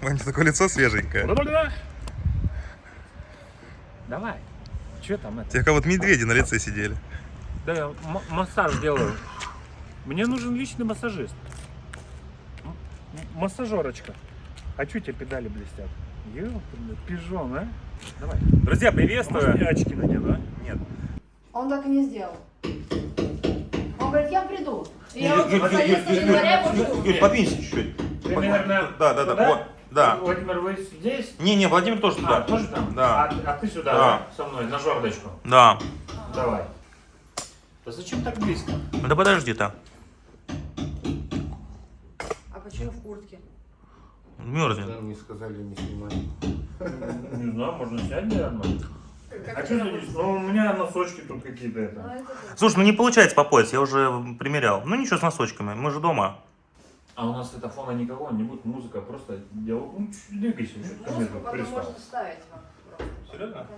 Вань, такое лицо свеженькое. Давай. Че там это? Тебе как вот медведи на лице сидели. Да, массаж делаю. Мне нужен личный массажист. М- Массажерочка. А что тебе педали блестят? Пижон, а? Давай. Друзья, Может, приветствую. я очки надену, а? Нет. Он так и не сделал. Он говорит, я приду. И я Юль, вот Юль, Юль, 11 Юль, Юль, подвинься чуть-чуть. Примерно Да, да, да, вот, да. Владимир, вы здесь? Не, не, Владимир тоже А, туда. тоже там? Да. А, а ты сюда, Да. да. со мной, на жердочку. Да. Давай. Да зачем так близко? Да подожди-то. А почему в куртке? Мерзнет. Нам не сказали не снимать. Не знаю, можно снять, наверное. А что здесь? Ну, у меня носочки тут какие-то это. да. Слушай, ну не получается по пояс, я уже примерял. Ну ничего с носочками, мы же дома. А у нас это фона никакого, не будет музыка, просто делай, ну, чуть двигайся, что ты ко мне Музыку тут потом пристал. можно вставить вам. просто. Серьезно? Конечно.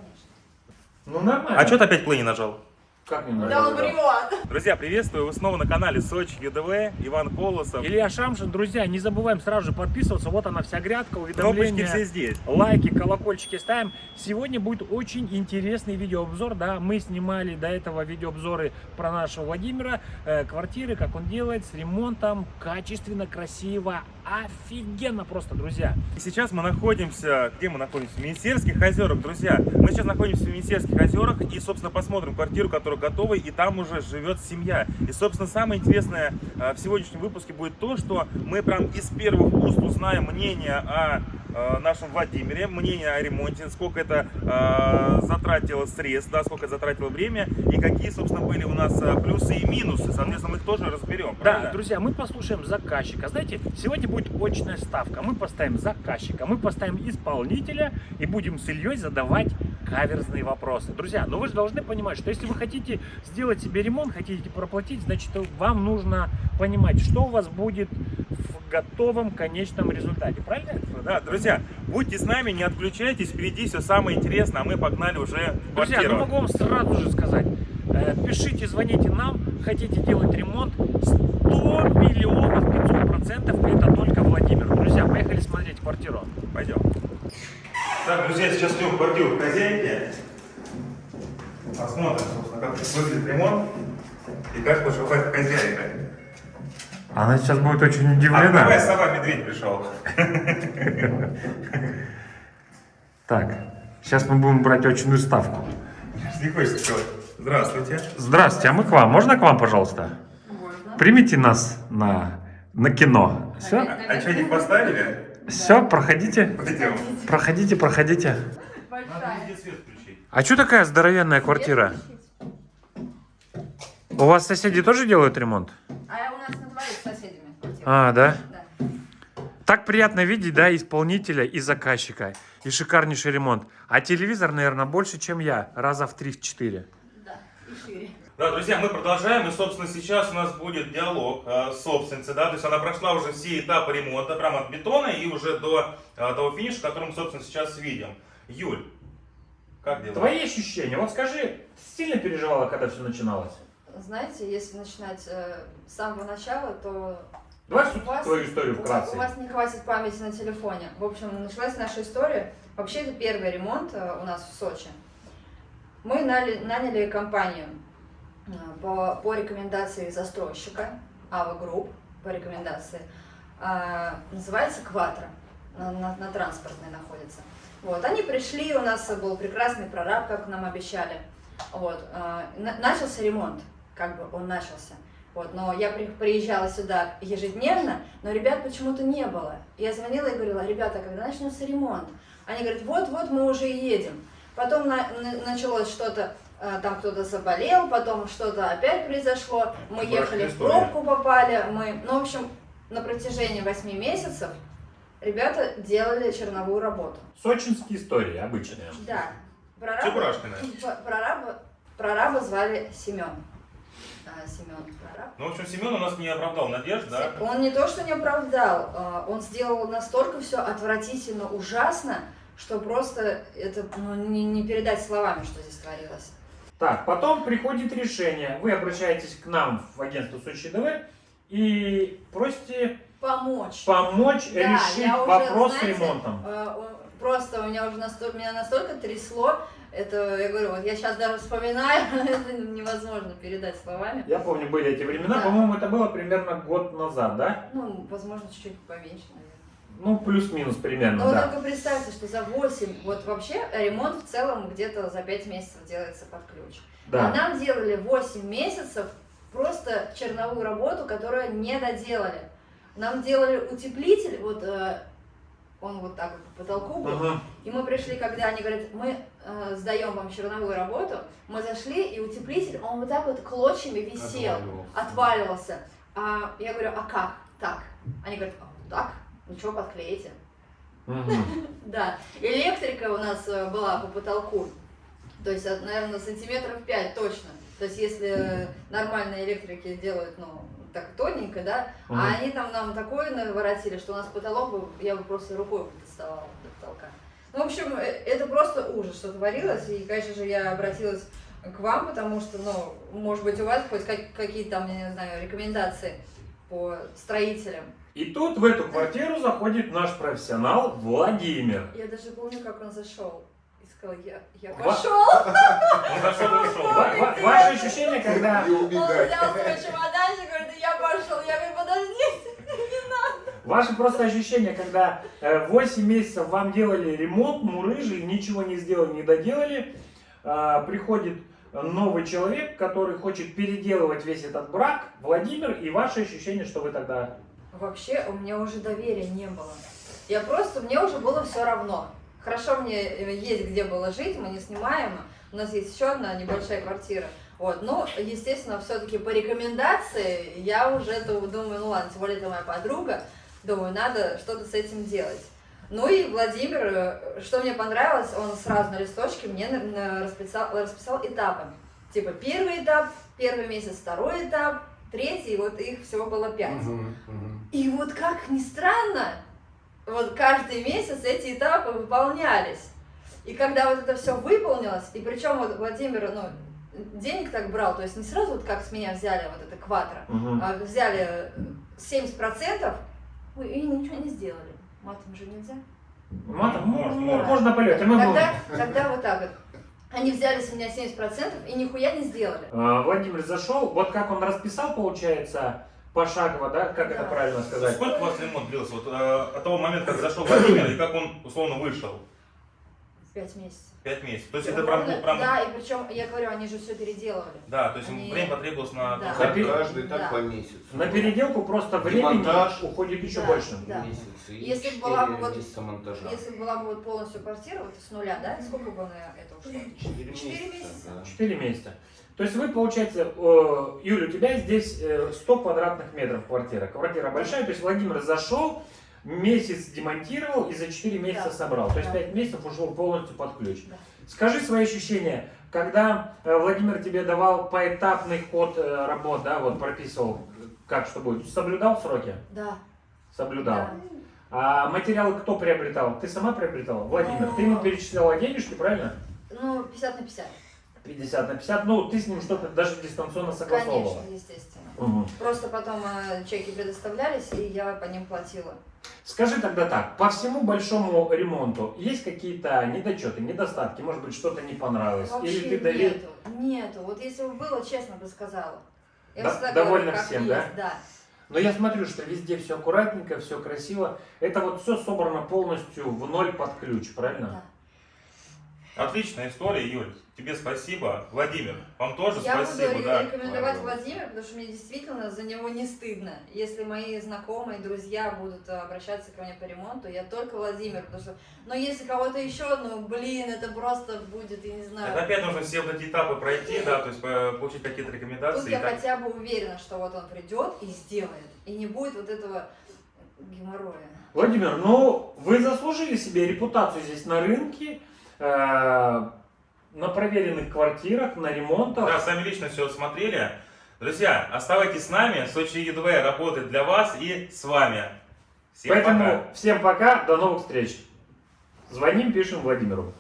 Ну, нормально. А что ты опять плей нажал? Как не Да нравится? Друзья, приветствую, вы снова на канале Сочи ЮДВ, Иван Колосов. Илья Шамшин, друзья, не забываем сразу же подписываться, вот она вся грядка, Кнопочки уведомления. все здесь. лайки, колокольчики ставим. Сегодня будет очень интересный видеообзор, да, мы снимали до этого видеообзоры про нашего Владимира, э, квартиры, как он делает, с ремонтом, качественно, красиво, офигенно просто, друзья. И сейчас мы находимся, где мы находимся? В Министерских озерах, друзья. Мы сейчас находимся в Министерских озерах и, собственно, посмотрим квартиру, которая готова, и там уже живет семья. И, собственно, самое интересное э, в сегодняшнем выпуске будет то, что мы прям из первых уст узнаем мнение о нашем Владимире, мнение о ремонте, сколько это э, затратило средств, да, сколько затратило время, и какие, собственно, были у нас э, плюсы и минусы. Соответственно, мы их тоже разберем. Да, правильно? друзья, мы послушаем заказчика. Знаете, сегодня будет очная ставка. Мы поставим заказчика, мы поставим исполнителя и будем с Ильей задавать каверзные вопросы. Друзья, но вы же должны понимать, что если вы хотите сделать себе ремонт, хотите проплатить, значит, вам нужно понимать, что у вас будет готовом конечном результате. Правильно? Да, друзья, будьте с нами, не отключайтесь, впереди все самое интересное, а мы погнали уже в Друзья, квартиру. ну могу вам сразу же сказать, э, пишите, звоните нам, хотите делать ремонт, 100 миллионов 500 процентов это только Владимир. Друзья, поехали смотреть квартиру. Пойдем. Так, друзья, сейчас идем в квартиру хозяйки. Посмотрим, собственно, как выглядит ремонт и как поживает хозяйка. Она сейчас будет очень Открывай, сова, медведь пришел. Так, сейчас мы будем брать очную ставку. Не сказать? Здравствуйте. Здравствуйте, а мы к вам. Можно к вам, пожалуйста? Можно. Примите нас на, на кино. Все? А что, не поставили? Все, проходите. Пойдем. Проходите, проходите. Большая. везде свет включить. А что такая здоровенная квартира? У вас соседи тоже делают ремонт? А соседями. А, да? Да. Так приятно видеть, да, исполнителя и заказчика. И шикарнейший ремонт. А телевизор, наверное, больше, чем я. Раза в 3-4. Да. И шире. Да, друзья, мы продолжаем, и, собственно, сейчас у нас будет диалог э, с собственницей, да, то есть она прошла уже все этапы ремонта, прямо от бетона и уже до э, того финиша, который мы, собственно, сейчас видим. Юль, как дела? Твои ощущения? Вот скажи, сильно переживала, когда все начиналось? Знаете, если начинать э, с самого начала, то Давай У вас- твою историю вкратце. у вас не хватит памяти на телефоне. В общем, началась наша история. Вообще, это первый ремонт э, у нас в Сочи. Мы наняли, наняли компанию э, по, по рекомендации застройщика, AVA Group, по рекомендации. А, называется Кватро, на, на- на транспортной находится. Вот, они пришли, у нас был прекрасный прораб, как нам обещали. Вот, на- начался ремонт, как бы он начался. Вот, но я при- приезжала сюда ежедневно, но ребят почему-то не было. Я звонила и говорила, ребята, когда начнется ремонт? Они говорят, вот-вот мы уже и едем. Потом на- на- началось что-то, э, там кто-то заболел, потом что-то опять произошло, мы Страшная ехали в пробку попали, мы, ну, в общем, на протяжении 8 месяцев ребята делали черновую работу. Сочинские истории обычные. Да. Прораба, Чебурашкина. прораба, прораба звали Семен. А, Семен прораб. Ну, в общем, Семен у нас не оправдал надежд, да? Он не то, что не оправдал, а, он сделал настолько все отвратительно, ужасно, что просто это ну, не, не передать словами, что здесь творилось. Так, потом приходит решение. Вы обращаетесь к нам в агентство Сочи ДВ и просите помочь помочь. Да, решить уже, вопрос знаете, с ремонтом. э, Просто у меня уже настолько, меня настолько трясло, это, я говорю, вот я сейчас даже вспоминаю, это невозможно передать словами. Я помню, были эти времена, Да. по-моему, это было примерно год назад, да? Ну, возможно, чуть-чуть поменьше, наверное. Ну, плюс-минус примерно, Но да. только представьте, что за 8, вот вообще ремонт в целом где-то за 5 месяцев делается под ключ. А Да. нам делали 8 месяцев просто черновую работу, которую не доделали. Нам делали утеплитель, вот э, он вот так вот по потолку был, Мгм. и мы пришли, когда они говорят, мы э, сдаем вам черновую работу, мы зашли, и утеплитель, он вот так вот клочьями висел, Отваливался. отваливался. А я говорю, а как? Так. Они говорят, а, так, ничего, подклеите. Мгм. Да, электрика у нас э, была по потолку, то есть, от, наверное, сантиметров 5 точно. То есть, если нормальные электрики делают, ну, так тоненько, да, а они там нам такое наворотили, что у нас потолок, я бы просто рукой доставала до потолка. Ну, в общем, э, это просто ужас, что творилось, и, конечно же, я обратилась к вам, потому что, ну, может быть, у вас хоть как- какие-то там, я не знаю, рекомендации по строителям. И тут в эту квартиру заходит наш профессионал Владимир. Я даже помню, как он зашел и сказал, я, я пошел. Он зашел и ушел. Ваши ощущения, когда... Он взял свой чемоданчик, говорит, я пошел. Я говорю, подожди. Ваши просто ощущения, когда э, 8 месяцев вам делали ремонт, мурыжили, ничего не сделали, не доделали, а, приходит новый человек, который хочет переделывать весь этот брак, Владимир, и ваши ощущения, что вы тогда... Вообще, у меня уже доверия не было. Я просто, мне уже было все равно. Хорошо, мне э, есть где было жить, мы не снимаем. У нас есть еще одна небольшая квартира. Вот, ну, естественно, все-таки по рекомендации я уже думаю, ну ладно, тем более это моя подруга, думаю, надо что-то с этим делать. Ну и Владимир, э, что мне понравилось, он сразу на листочке мне расписал, расписал этапы. Типа первый этап, первый месяц, второй этап, третий, вот их всего было пять. Мгм, мгм. И вот как ни странно, вот каждый месяц эти этапы выполнялись. И когда вот это все выполнилось, и причем вот Владимир, ну, денег так брал, то есть не сразу вот как с меня взяли вот это квадро, Мгм. а взяли э, 70%, ой, и ничего не сделали. Матом же нельзя. Матом, ну, Можно, ну, можно. можно полет. Мы Тогда, тогда вот так вот. Они взяли с меня 70% и нихуя не сделали. А, Владимир зашел, вот как он расписал, получается, пошагово, да, как это Да. правильно сказать? Сколько у вас ремонт длился? Вот, э, от того момента, как зашел Владимир, и как он условно вышел? Пять месяцев. Пять месяцев. То есть это прям, прям Да, и причем, я говорю, они же все переделывали. Да, то есть Они- время потребовалось на... Да. Как Напи- каждый так Да. по месяцу. На переделку просто времени Демонтаж. уходит еще Да. больше. Да. Месяц. И Если четыре была бы вот-. Если бы была бы вот полностью квартира, вот с нуля, да, сколько бы на это ушло? Четыре Четыре месяца. месяца. да. Четыре месяца. То есть вы, получается, э, Юля, у тебя здесь э, 100 квадратных метров квартира. Квартира большая, то есть Владимир зашел, месяц демонтировал и за 4 месяца Да. собрал. То есть Да. 5 месяцев ушло полностью под ключ. Да. Скажи свои ощущения, когда э, Владимир тебе давал поэтапный ход э, работ, да, вот прописывал, как что будет, соблюдал сроки? Да. Соблюдал. да. А материалы кто приобретал? Ты сама приобретала? Владимир, ты ему перечисляла денежки, правильно? Ну, 50 на 50. 50 на 50, ну ты с ним что-то даже дистанционно согласовывала. Конечно, естественно. Мгм. Просто потом э, чеки предоставлялись, и я по ним платила. Скажи тогда так, по всему большому ремонту есть какие-то недочеты, недостатки, может быть что-то не понравилось? Вообще Или ты довер- нету. Нету. Вот если бы было, честно бы сказала. Я Да- всегда довольна говорю, всем, есть, да? Но я смотрю, что везде все аккуратненько, все красиво. Это вот все собрано полностью в ноль под ключ, правильно? Да. Отличная история, Юль. Тебе спасибо. Владимир, вам тоже Я спасибо. буду да. рекомендовать. Владимира, потому что мне действительно за него не стыдно. Если мои знакомые, друзья будут э, обращаться ко мне по ремонту, я только Владимир, потому что, ну, если кого-то еще, ну, блин, это просто будет, я не знаю. Это опять нужно все вот эти этапы пройти, да, то есть получить какие-то Тут рекомендации. и я так. хотя бы уверена, что вот он придет и сделает, и не будет вот этого геморроя. Владимир, ну вы заслужили себе репутацию здесь на рынке, э, на проверенных квартирах, на ремонтах. Да, сами лично все смотрели. Друзья, оставайтесь с нами. Сочи ЕДВ работает для вас и с вами. Всем Поэтому пока. всем пока, до новых встреч. Звоним, пишем Владимиру.